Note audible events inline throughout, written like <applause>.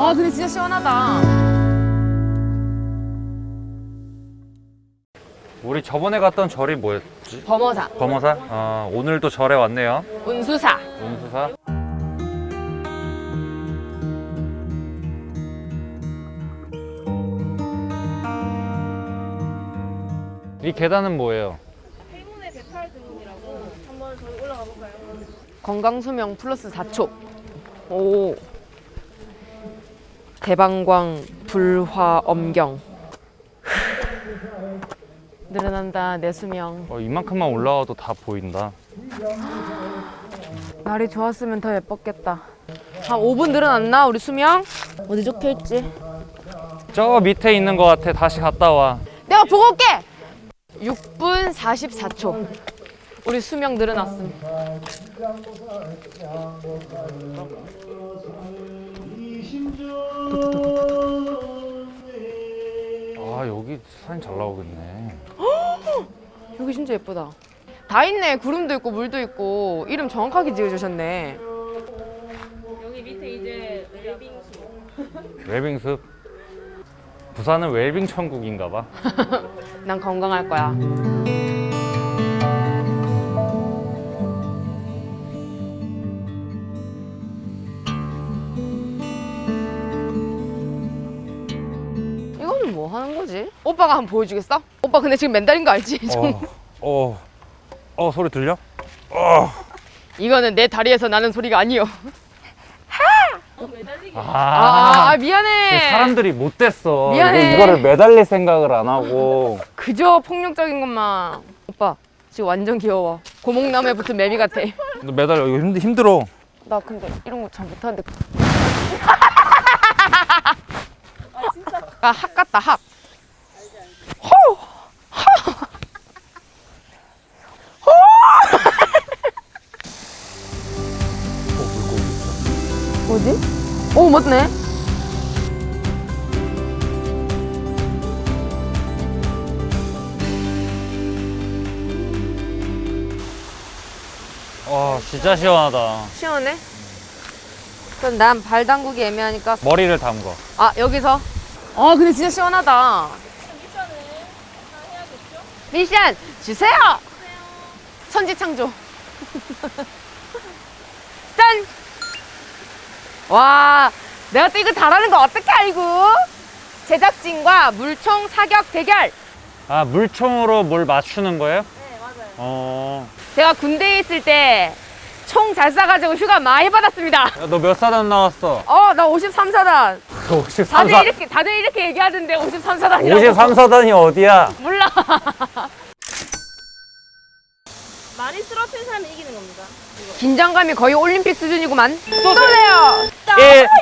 아 근데 진짜 시원하다. 우리 저번에 갔던 절이 뭐였지? 범어사, 범어사? 아, 오늘도 절에 왔네요. 운수사. 운수사. 이 계단은 뭐예요? 행운의 대팔 등이라고 한번 저희 올라가 볼까요? 건강수명 플러스 4초. 오. 대방광 불화 엄경. 늘어난다 내 수명. 어, 이만큼만 올라와도 다 보인다. 날이 좋았으면 더 예뻤겠다. 한 5분 늘어났나 우리 수명? 어디 적혀 있지? 저 밑에 있는 것 같아. 다시 갔다 와. 내가 보고 올게. 6분 44초. 우리 수명 늘어났음. 아, 여기 사진 잘 나오겠네. <gasps> 여기 진짜 예쁘다. 다 있네. 구름도 있고 물도 있고 이름 정확하게 지어주셨네. 여기 밑에 이제 웰빙수 웰빙숲. <laughs> 부산은 웰빙 천국인가 봐. <laughs> 난 건강할 거야. 이거는 뭐 하는 거지? 오빠가 한번 보여주겠어? 오빠 근데 지금 맨달인 거 알지? 어, 어, 어, 소리 들려? 이거는 내 다리에서 나는 소리가 아니요. 아, 아, 아, 미안해. 사람들이 못됐어. 미안해. 이거, 이거를 매달릴 생각을 안 하고. 그저 폭력적인 것만. 오빠 지금 완전 귀여워. 고목나무에 붙은 매미 같아. 너 매달려. 이거 힘, 힘들어. 나 근데 이런 거 잘 못하는데. 아, 학 같다, 학. 어, 물고기 있어. 어디? 오, 맞네. 와, 진짜 시원하다. 시원해? 그럼 난 발 담그기 애매하니까. 머리를 담궈. 아, 여기서? 아, 근데 진짜 시원하다. 미션 주세요! 천지창조. <laughs> 짠! 와, 내가 또 이거 잘하는 거 어떻게 알고? 제작진과 물총 사격 대결. 아, 물총으로 뭘 맞추는 거예요? 네, 맞아요. 어. 제가 군대에 있을 때 총 잘 쏴가지고 휴가 많이 받았습니다. 야, 너몇 사단 나왔어? 어, 나 53사단. 53 다들 사. 이렇게, 다들 이렇게 얘기하던데 53사단이라고. 53사단이 어디야? 몰라. <laughs> 많이 쓰러진 사람이 이기는 겁니다 긴장감이 거의 올림픽 수준이구만. 쏘세요.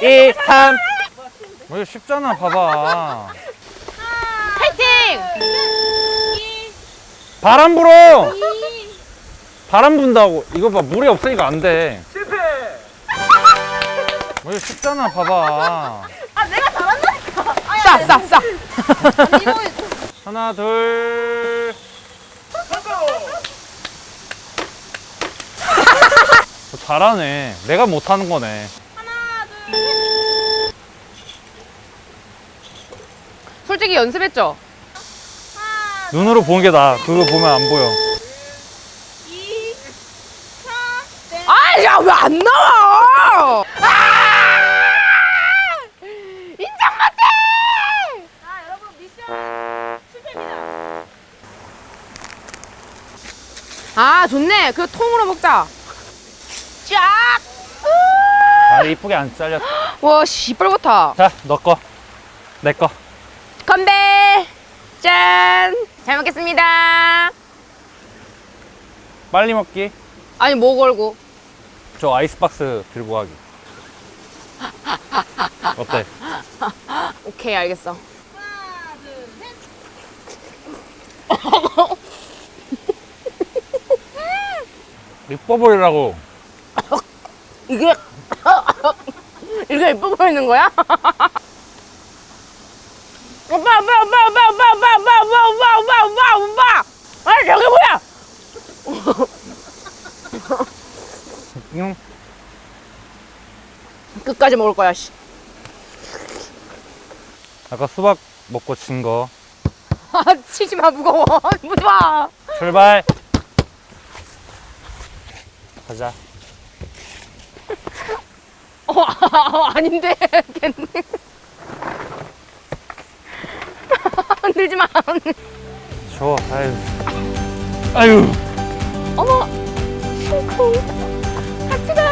1, 2, 3. 뭐 이거 쉽잖아, 봐봐. 파이팅! 바람 불어! 바람 분다고. 이거 봐, 물이 없으니까 안 돼. 실패! 뭐 이거 쉽잖아, 봐봐. 쏴, 쏴, 쏴. 하나, 둘. 어, 잘하네. 내가 못하는 거네. 솔직히 연습했죠? 눈으로 보는 게 나아. 그거 보면 안 보여. 2 3 네. 아, 야, 왜 안 나와? 아! 인정 못해! 자 여러분 미션 실패입니다 아, 좋네. 그 통으로 먹자. 쫙! 아, 이쁘게 안 잘렸. 와, 시뻘겋다. 자, 너 거. 내 거. 건배! 짠! 잘 먹겠습니다. 빨리 먹기. 아니, 뭐 걸고? 저 아이스박스 들고 가기. 어때? <laughs> 오케이, 알겠어. 하나 둘셋 이뻐 보이라고. 이게, 이게 예뻐 보이는 거야? 오빠, 오빠, 오빠, 오빠, 오빠, 오빠, 오빠, 오빠, 오빠, 오빠, 오빠! 아, 저게 뭐야? 응. 끝까지 먹을 거야, 씨. 아까 수박 먹고 진거아 <laughs> 치지 마 무거워 <laughs> 마. 출발 가자 <laughs> 어 아, 아 닌데 걔는. 흔들지 마. 줘 아유 아유 어머. 콩콩 같이 가.